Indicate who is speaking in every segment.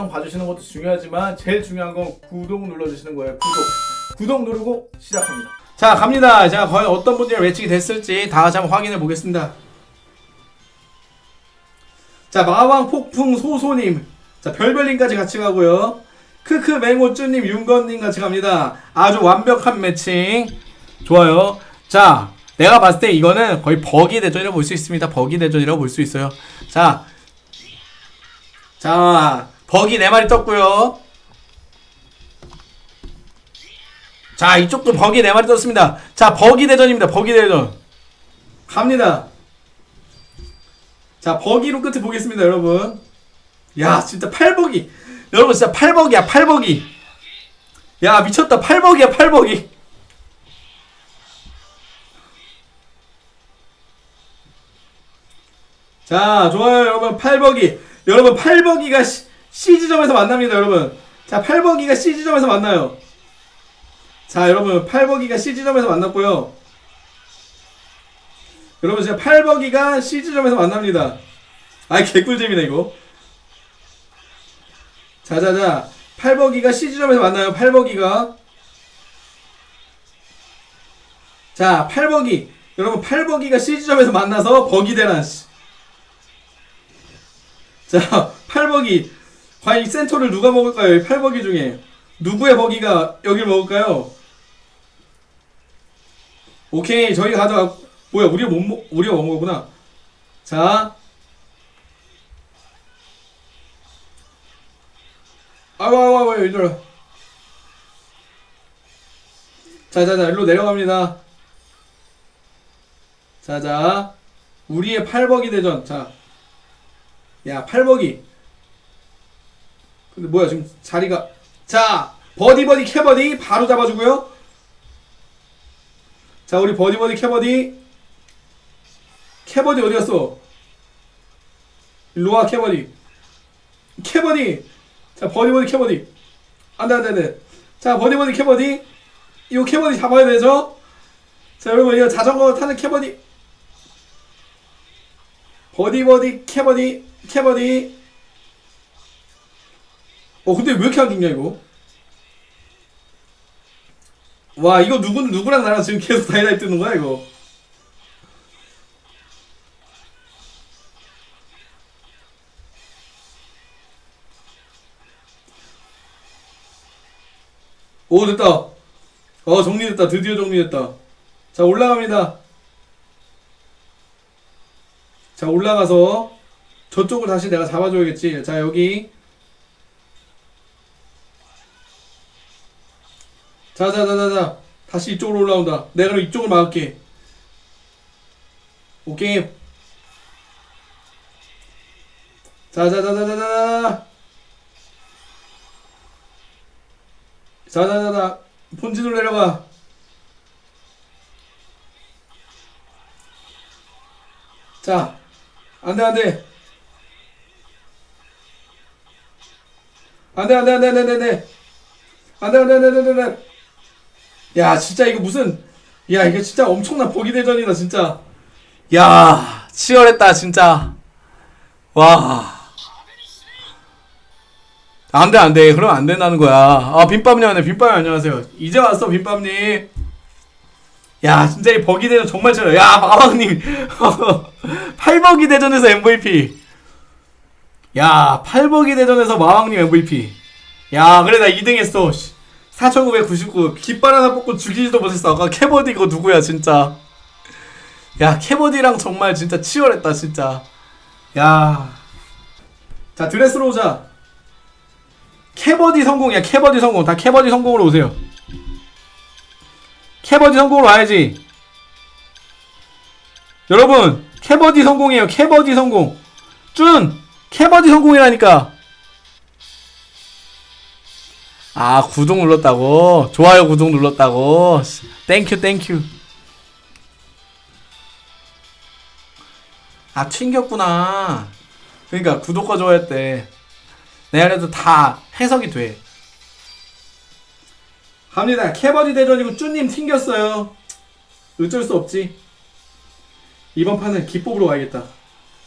Speaker 1: 영상 봐주시는 것도 중요하지만 제일 중요한 건 구독 눌러주시는 거예요. 구독. 구독 누르고 시작합니다. 자 갑니다. 자 과연 어떤 분들이 매칭이 됐을지 다 같이 한번 확인해 보겠습니다. 자 마왕 폭풍 소소님 자 별별님까지 같이 가고요. 크크 맹호쭈님 윤건님 같이 갑니다. 아주 완벽한 매칭 좋아요. 자 내가 봤을 때 이거는 거의 버기 대전이라고 볼 수 있습니다. 버기 대전이라고 볼 수 있어요. 자, 자 버기 네 마리 떴고요. 자 이쪽도 버기 네 마리 떴습니다. 자 버기 대전입니다. 버기 대전 갑니다. 자 버기로 끝에 보겠습니다, 여러분. 야 진짜 팔버기 여러분 진짜 팔버기야 팔버기 야 미쳤다 팔버기야 팔버기 자 좋아요 여러분 팔버기 여러분 팔버기가 시, CG점에서 만납니다 여러분. 자 팔버기가 CG점에서 만나요. 자 여러분 팔버기가 CG점에서 만났고요. 여러분 진짜 팔버기가 CG점에서 만납니다. 아이 개꿀잼이네 이거. 자자자. 팔버기가 CG점에서 만나요 팔버기가. 자 팔버기. 여러분 팔버기가 CG점에서 만나서 버기 대란 씨. 자 팔버기 과연 이 센터를 누가 먹을까요? 이 팔버기 중에. 누구의 버기가 여길 먹을까요? 오케이 저희가 가져가 뭐야 우리가 못 먹, 우리가 먹은 거구나. 자. 아이고 얘들아 자자자 일로 내려갑니다. 자자. 우리의 팔버기 대전. 자 야 팔버기 근데 뭐야 지금 자리가. 자 버디 버디 캐버디 바로 잡아주고요. 자 우리 버디 버디 캐버디. 캐버디 어디 갔어? 일로와 캐버디. 캐버디. 자 버디 버디 캐버디. 안돼 안돼 안돼. 자 버디 버디 캐버디. 이거 캐버디 잡아야 되죠? 자 여러분 이거 자전거 타는 캐버디. 버디 버디 캐버디 캐버디 어 근데 왜 이렇게 안 죽냐 이거? 와 이거 누구 누구랑 나랑 지금 계속 다이다이 뜨는 거야 이거? 오 됐다. 어 정리됐다. 드디어 정리됐다. 자 올라갑니다. 자 올라가서 저쪽을 다시 내가 잡아줘야겠지. 자 여기 자자자자자 다시 이쪽으로 올라온다 내가 그럼 이쪽을 막을게 오케이 자자자자자자 자자자자 본진으로 내려가 자 안돼 안돼 안돼 안돼 안돼 안돼 안돼 안돼 안돼 안돼 안돼 안돼 야 진짜 이거 무슨 야 이거 진짜 엄청난 보기 대전이다 진짜. 야 치열했다 진짜. 와. 안돼 안돼. 그럼 안 된다는 거야. 아 빈밤님 안녕 빈밤님 안녕하세요. 이제 왔어 빈밤님. 야 진짜 이 버기 대전 정말 치열해. 야 마왕님. 8버기 대전에서 MVP 야 8버기 대전에서 마왕님 MVP 야 그래 나 2등 했어 4999 깃발 하나 뽑고 죽이지도 못했어. 아까 캐버디 이거 누구야 진짜. 야 캐버디랑 정말 진짜 치열했다 진짜. 야 자 드레스로자. 캐버디 성공이야 캐버디 성공. 다 캐버디 성공으로 오세요. 캐버디 성공으로 와야지. 여러분 캐버디 성공이에요 캐버디 성공. 준 캐버디 성공이라니까 아 구독 눌렀다고? 좋아요 구독 눌렀다고? thank you thank you 아 튕겼구나. 그러니까 구독과 좋아요 내가 그래도 다 해석이 돼. 갑니다. 캐버디 대전이고 쭈님 튕겼어요. 어쩔 수 없지. 이번 판은 기법으로 가야겠다.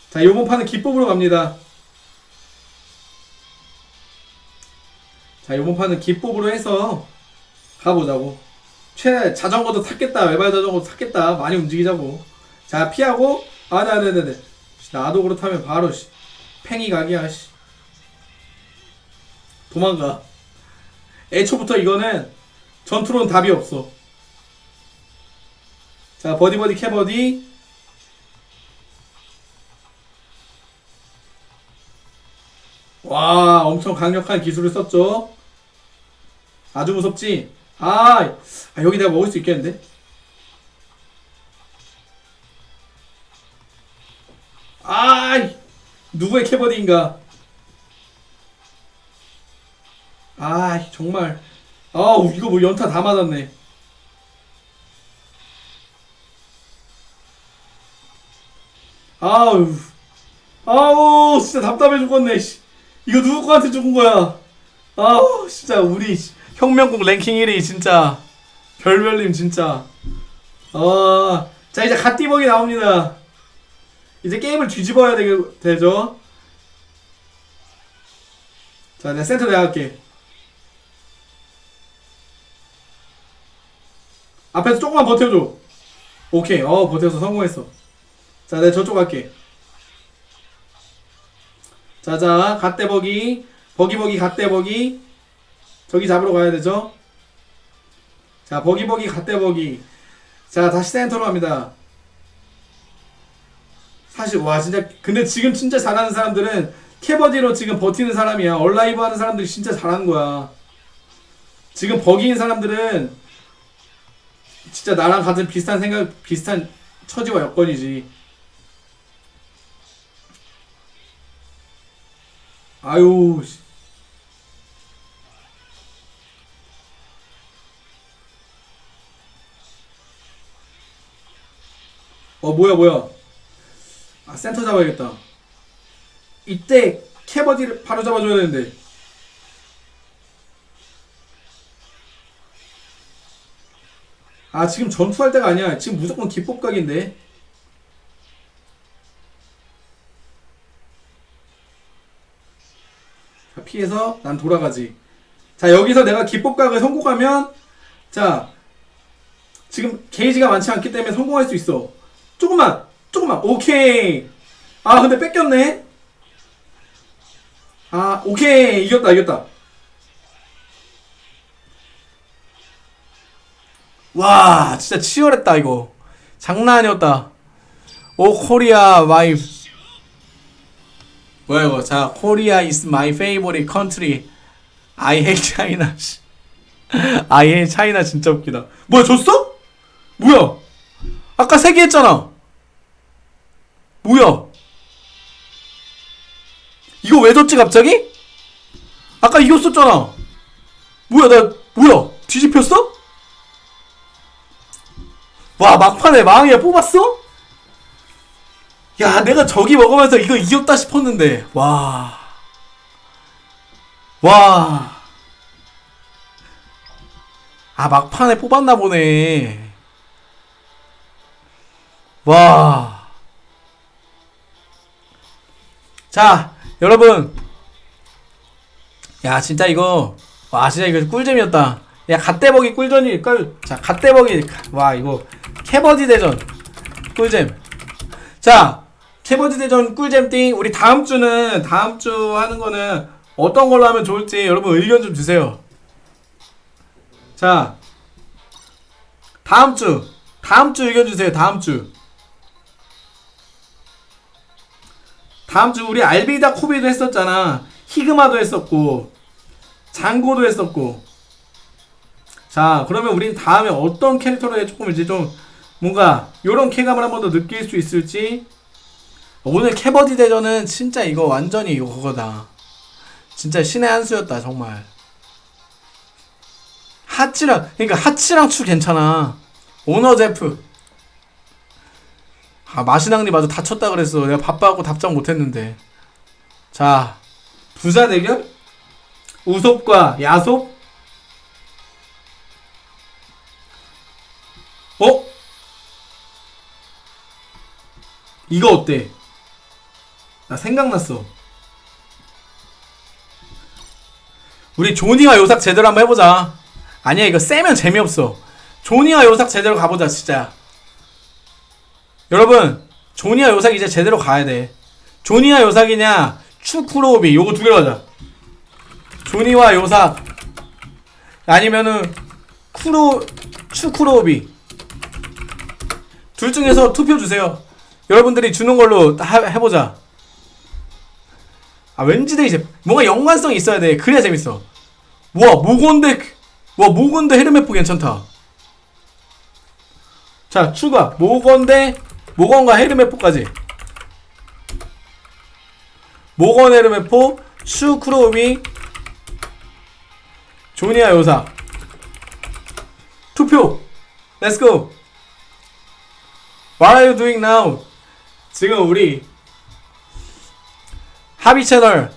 Speaker 1: 자 이번 판은 기법으로 갑니다 자 이번 판은 기법으로 해서 가보자고. 최 자전거도 탔겠다. 외발 자전거도 탔겠다. 많이 움직이자고. 자 피하고 아 네네네네. 나도 그렇다면 바로 씨 팽이 각이야 씨. 도망가. 애초부터 이거는 전투로는 답이 없어. 자 버디버디 캐버디 와 엄청 강력한 기술을 썼죠? 아주 무섭지? 아, 아 여기 내가 먹을 수 있겠는데? 아 누구의 캐버디인가? 아 정말. 아우 이거 뭐 연타 다 맞았네. 아우 아우 진짜 답답해 죽겠네 씨. 이거 누구 거한테 죽은 거야? 아우 진짜 우리 씨, 혁명국 랭킹 1위 진짜. 별별님 진짜. 어자 이제 갓띠벅이 나옵니다. 이제 게임을 뒤집어야 되, 되죠? 자 내가 센터 할게. 앞에서 조금만 버텨줘. 오케이. 어 버텨서 성공했어. 자 내가 저쪽 갈게 자자 갓대버기. 버기버기 갓대버기. 저기 잡으러 가야 되죠? 자 버기버기 갓대버기. 자 다시 센터로 갑니다. 사실 와 진짜 근데 지금 진짜 잘하는 사람들은 캐버디로 지금 버티는 사람이야. 얼라이브 하는 사람들이 진짜 잘하는 거야. 지금 버기인 사람들은 진짜 나랑 같은 비슷한 생각 비슷한 처지와 여건이지 아유 씨. 어 뭐야 뭐야. 아 센터 잡아야겠다. 이때 캐버디를 바로 잡아줘야 되는데. 아 지금 전투할 때가 아니야. 지금 무조건 기법각인데 피해서 난 돌아가지. 자 여기서 내가 기법각을 성공하면 자 지금 게이지가 많지 않기 때문에 성공할 수 있어. 조금만 조금만. 오케이. 아 근데 뺏겼네. 아 오케이. 이겼다 이겼다. 와 진짜 치열했다 이거. 장난 아니었다. 오 Korea my 뭐야 이거 자 Korea is my favorite country I hate China 씨. I hate China 진짜 웃기다 뭐야 졌어? 뭐야 아까 세 개 했잖아 뭐야 이거 왜 졌지 갑자기? 아까 이겼었잖아 뭐야 나 뭐야 뒤집혔어? 와 막판에 망이야 뽑았어? 야 내가 저기 먹으면서 이거 이겼다 싶었는데 와 와. 아, 막판에 뽑았나 보네. 와. 자, 여러분. 야, 진짜 이거. 와, 진짜 이거 꿀잼이었다. 야, 갓대버기 꿀전이, 꿀. 자, 갓대버기. 와, 이거. 캐버디 대전. 꿀잼. 자, 캐버디 대전 꿀잼 띵. 우리 다음 주는, 다음 주 하는 거는 어떤 걸로 하면 좋을지 여러분 의견 좀 주세요. 자, 다음 주. 다음 주 의견 주세요. 다음 주. 다음 주 우리 알비다 코비도 했었잖아. 히그마도 했었고 장고도 했었고. 자, 그러면 우린 다음에 어떤 캐릭터로 조금 이제 좀 뭔가 요런 쾌감을 한 번 더 느낄 수 있을지 오늘 캐버디 대전은 진짜 이거 완전히 이거 그거다. 진짜 신의 한 수였다 정말. 하치랑 그러니까 하치랑 추 괜찮아. 오너 제프. 아 마시낭리 마저 다쳤다 그랬어. 내가 바빠갖고 답장 못했는데. 자 부자 대결 우솝과 야솝. 어? 이거 어때? 나 생각났어. 우리 조니와 요삭 제대로 한번 해보자. 아니야 이거 세면 재미없어. 조니와 요삭 제대로 가보자 진짜. 여러분 조니와 요삭 이제 제대로 가야 돼. 조니와 요삭이냐 추쿠로비 요거 두 개로 하자. 조니와 요삭 아니면은 쿠로 추쿠로비 둘 중에서 투표 주세요. 여러분들이 주는 걸로 하, 해보자. 아 왠지 돼 이제 뭔가 연관성이 있어야 돼. 그래야 재밌어. 와 모건데 와 모건데 헤르메포 괜찮다. 자 추가 모건데 모건과 헤르메포까지. 모건 헤르메포 슈 크로미 조니아 요사 투표 go What are you doing now? 지금 우리 하비 채널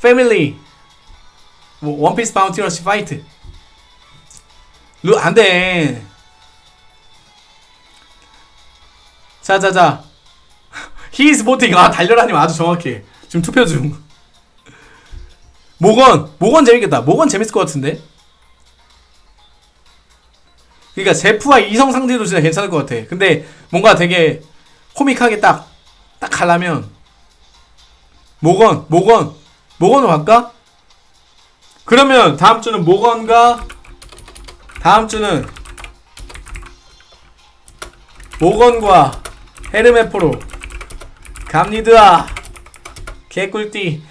Speaker 1: 패밀리 뭐 원피스 바운티 러시 파이트. 루 안돼. 자자자. Is voting. 아 달려라님 아주 정확해. 지금 투표 중. 모건 모건 재밌겠다. 모건 재밌을 것 같은데? 그러니까 제프와 이성 상대도 진짜 괜찮을 것 같아. 근데 뭔가 되게 코믹하게 딱 딱 가려면 모건 모건 모건으로 갈까? 그러면 다음 주는 모건과 다음 주는 모건과 헤르메포로 갑니다 개꿀띠